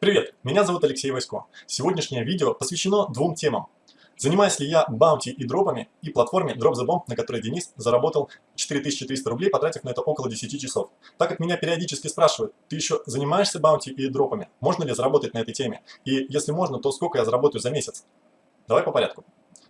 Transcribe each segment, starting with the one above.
Привет, меня зовут Алексей Васько. Сегодняшнее видео посвящено двум темам. Занимаюсь ли я баунти и дропами и платформе Drop the Bomb, на которой Денис заработал 4300 рублей, потратив на это около 10 часов. Так как меня периодически спрашивают, ты еще занимаешься баунти и дропами? Можно ли заработать на этой теме? И если можно, то сколько я заработаю за месяц? Давай по порядку.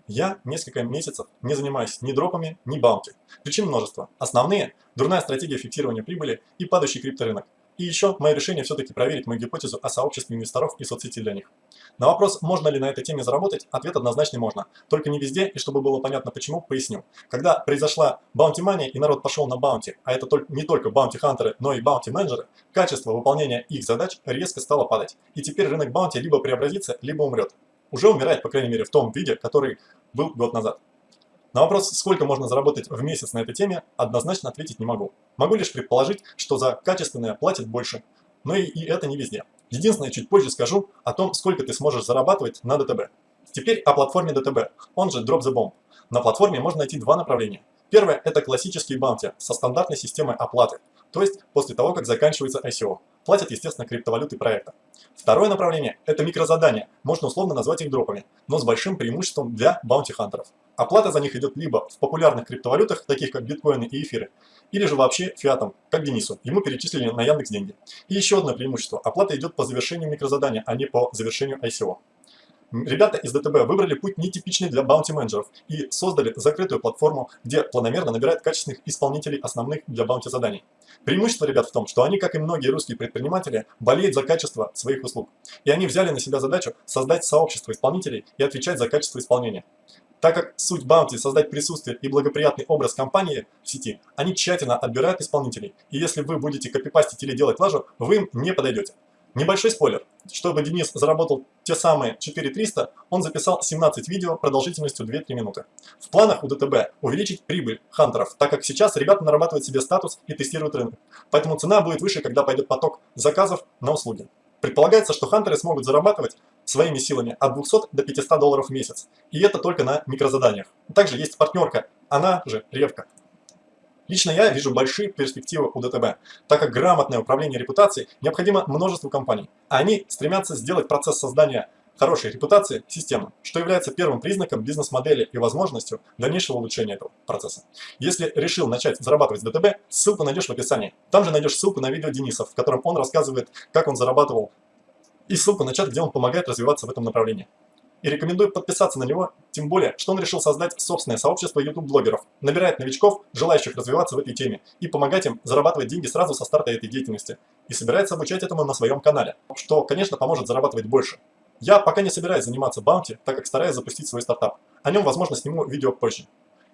Я несколько месяцев не занимаюсь ни дропами, ни баунти. Причин множество. Основные – дурная стратегия фиксирования прибыли и падающий крипторынок. И еще мое решение все-таки проверить мою гипотезу о сообществе инвесторов и соцсети для них. На вопрос, можно ли на этой теме заработать, ответ однозначно можно. Только не везде, и чтобы было понятно почему, поясню. Когда произошла баунти мания и народ пошел на баунти, а это не только баунти-хантеры, но и баунти-менеджеры, качество выполнения их задач резко стало падать. И теперь рынок баунти либо преобразится, либо умрет. Уже умирает, по крайней мере, в том виде, который был год назад. На вопрос, сколько можно заработать в месяц на этой теме, однозначно ответить не могу. Могу лишь предположить, что за качественное платят больше. Но и, и это не везде. Единственное, чуть позже скажу о том, сколько ты сможешь зарабатывать на ДТБ. Теперь о платформе ДТБ, он же Drop the Bomb. На платформе можно найти два направления. Первое – это классический баунти со стандартной системой оплаты, то есть после того, как заканчивается ICO. Платят, естественно, криптовалюты проекта. Второе направление – это микрозадания, можно условно назвать их дропами, но с большим преимуществом для баунти-хантеров. Оплата за них идет либо в популярных криптовалютах, таких как биткоины и эфиры, или же вообще фиатом, как Денису, ему перечислили на Яндекс деньги. И еще одно преимущество – оплата идет по завершению микрозадания, а не по завершению ICO. Ребята из ДТБ выбрали путь нетипичный для баунти-менеджеров и создали закрытую платформу, где планомерно набирают качественных исполнителей основных для баунти-заданий. Преимущество ребят в том, что они, как и многие русские предприниматели, болеют за качество своих услуг. И они взяли на себя задачу создать сообщество исполнителей и отвечать за качество исполнения. Так как суть Bounty – создать присутствие и благоприятный образ компании в сети, они тщательно отбирают исполнителей. И если вы будете копипастить или делать лажу, вы им не подойдете. Небольшой спойлер. Чтобы Денис заработал те самые 4300, он записал 17 видео продолжительностью 2-3 минуты. В планах у ДТБ увеличить прибыль хантеров, так как сейчас ребята нарабатывают себе статус и тестируют рынок. Поэтому цена будет выше, когда пойдет поток заказов на услуги. Предполагается, что хантеры смогут зарабатывать своими силами от 200 до 500 долларов в месяц. И это только на микрозаданиях. Также есть партнерка, она же Ревка. Лично я вижу большие перспективы у ДТБ, так как грамотное управление репутацией необходимо множеству компаний, они стремятся сделать процесс создания хорошей репутации системным, что является первым признаком бизнес-модели и возможностью дальнейшего улучшения этого процесса. Если решил начать зарабатывать с ДТБ, ссылку найдешь в описании. Там же найдешь ссылку на видео Дениса, в котором он рассказывает, как он зарабатывал, и ссылку на чат, где он помогает развиваться в этом направлении и рекомендую подписаться на него, тем более, что он решил создать собственное сообщество YouTube-блогеров, набирает новичков, желающих развиваться в этой теме, и помогать им зарабатывать деньги сразу со старта этой деятельности, и собирается обучать этому на своем канале, что, конечно, поможет зарабатывать больше. Я пока не собираюсь заниматься баунти, так как стараюсь запустить свой стартап. О нем, возможно, сниму видео позже.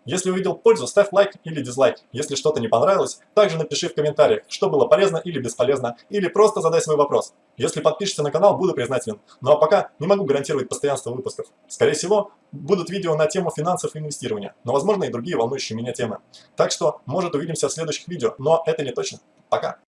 Если увидел пользу, ставь лайк или дизлайк. Если что-то не понравилось, также напиши в комментариях, что было полезно или бесполезно, или просто задай свой вопрос. Если подпишешься на канал, буду признателен. Ну а пока не могу гарантировать постоянство выпусков. Скорее всего, будут видео на тему финансов и инвестирования, но возможно и другие волнующие меня темы. Так что, может увидимся в следующих видео, но это не точно. Пока!